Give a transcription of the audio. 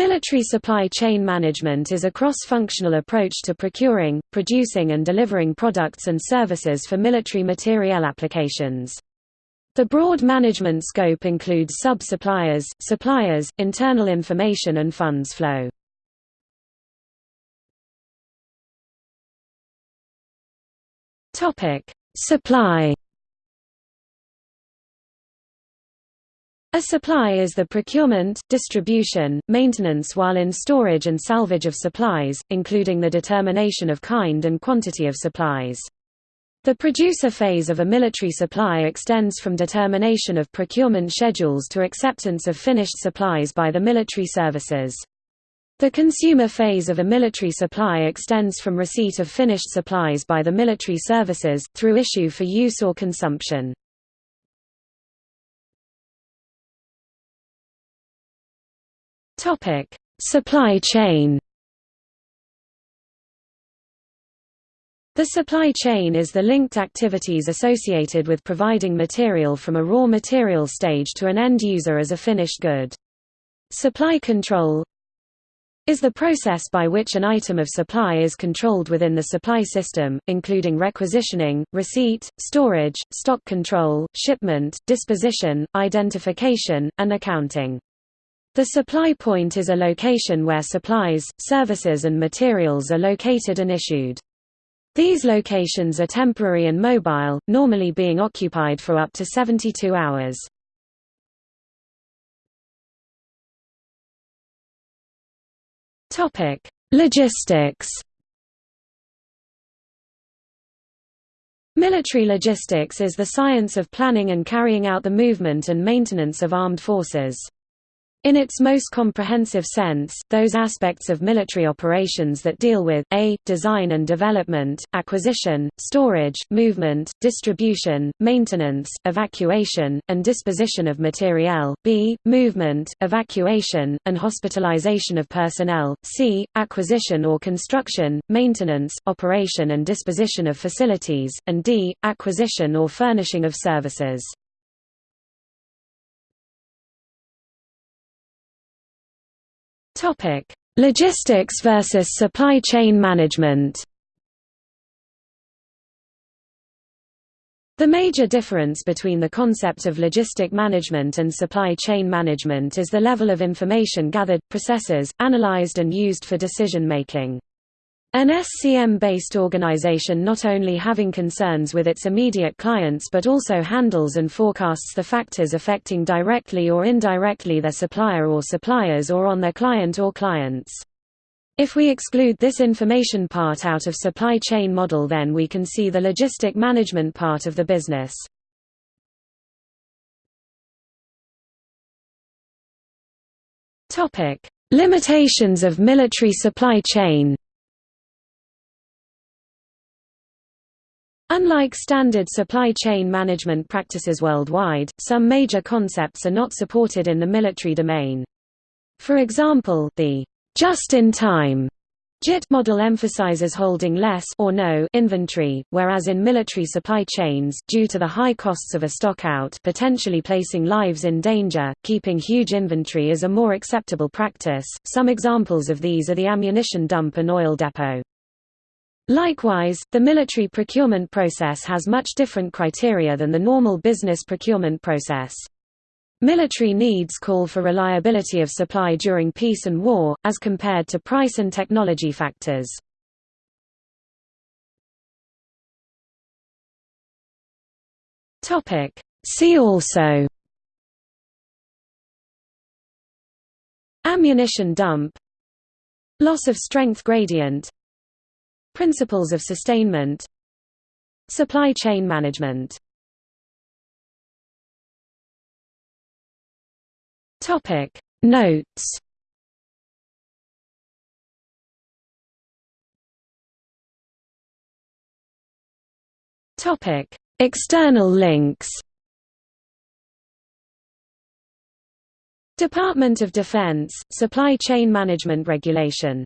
Military supply chain management is a cross-functional approach to procuring, producing and delivering products and services for military materiel applications. The broad management scope includes sub-suppliers, suppliers, internal information and funds flow. Supply A supply is the procurement, distribution, maintenance while in storage and salvage of supplies, including the determination of kind and quantity of supplies. The producer phase of a military supply extends from determination of procurement schedules to acceptance of finished supplies by the military services. The consumer phase of a military supply extends from receipt of finished supplies by the military services, through issue for use or consumption. Topic: Supply chain. The supply chain is the linked activities associated with providing material from a raw material stage to an end user as a finished good. Supply control is the process by which an item of supply is controlled within the supply system, including requisitioning, receipt, storage, stock control, shipment, disposition, identification, and accounting. The supply point is a location where supplies, services and materials are located and issued. These locations are temporary and mobile, normally being occupied for up to 72 hours. Logistics. Military logistics is the science of planning and carrying out the movement and maintenance of armed forces. In its most comprehensive sense, those aspects of military operations that deal with a. design and development, acquisition, storage, movement, distribution, maintenance, evacuation, and disposition of materiel, b. movement, evacuation, and hospitalization of personnel, c. acquisition or construction, maintenance, operation and disposition of facilities, and d. acquisition or furnishing of services. Topic: Logistics versus supply chain management. The major difference between the concept of logistic management and supply chain management is the level of information gathered, processes, analyzed and used for decision making. An SCM-based organization not only having concerns with its immediate clients but also handles and forecasts the factors affecting directly or indirectly their supplier or suppliers or on their client or clients. If we exclude this information part out of supply chain model then we can see the logistic management part of the business. Limitations of military supply chain Unlike standard supply chain management practices worldwide, some major concepts are not supported in the military domain. For example, the just-in-time JIT model emphasizes holding less or no inventory, whereas in military supply chains due to the high costs of a stockout potentially placing lives in danger, keeping huge inventory is a more acceptable practice. Some examples of these are the ammunition dump and oil depot. Likewise, the military procurement process has much different criteria than the normal business procurement process. Military needs call for reliability of supply during peace and war, as compared to price and technology factors. See also Ammunition dump Loss of strength gradient Principles of sustainment Supply chain management. Topic. Notes. Topic. External links. Department of Defense, Supply Chain Management Regulation